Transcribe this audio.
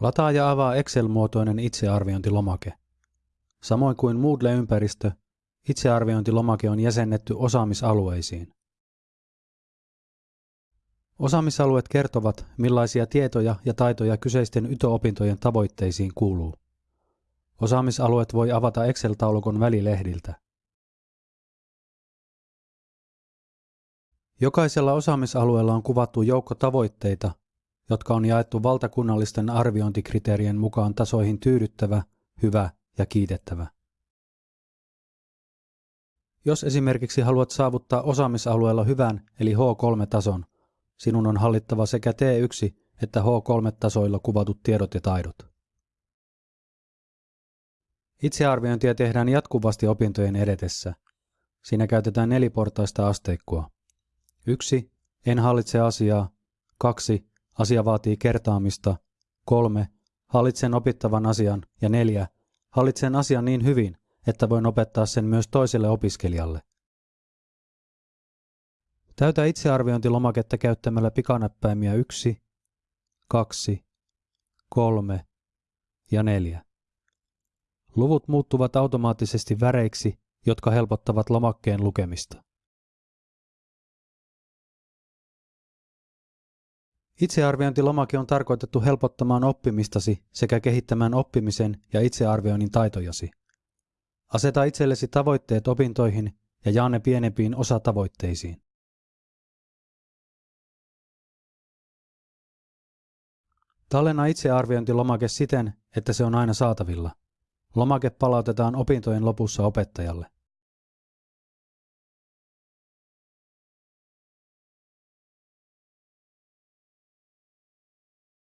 Lataa ja avaa Excel-muotoinen itsearviointilomake. Samoin kuin Moodle-ympäristö, itsearviointilomake on jäsennetty osaamisalueisiin. Osaamisalueet kertovat, millaisia tietoja ja taitoja kyseisten YTO-opintojen tavoitteisiin kuuluu. Osaamisalueet voi avata Excel-taulukon välilehdiltä. Jokaisella osaamisalueella on kuvattu joukko tavoitteita, jotka on jaettu valtakunnallisten arviointikriteerien mukaan tasoihin tyydyttävä, hyvä ja kiitettävä. Jos esimerkiksi haluat saavuttaa osaamisalueella hyvän eli H3-tason, sinun on hallittava sekä T1 että H3-tasoilla kuvatut tiedot ja taidot. Itsearviointia tehdään jatkuvasti opintojen edetessä. Siinä käytetään neliportaista asteikkoa. 1. En hallitse asiaa. 2. Asia vaatii kertaamista. 3. Hallitsen opittavan asian. Ja 4. Hallitsen asian niin hyvin, että voin opettaa sen myös toiselle opiskelijalle. Täytä itsearviointilomaketta käyttämällä pikanäppäimiä 1, 2, 3 ja 4. Luvut muuttuvat automaattisesti väreiksi, jotka helpottavat lomakkeen lukemista. Itsearviointilomake on tarkoitettu helpottamaan oppimistasi sekä kehittämään oppimisen ja itsearvioinnin taitojasi. Aseta itsellesi tavoitteet opintoihin ja jaa ne pienempiin osatavoitteisiin. Tallenna itsearviointilomake siten, että se on aina saatavilla. Lomake palautetaan opintojen lopussa opettajalle.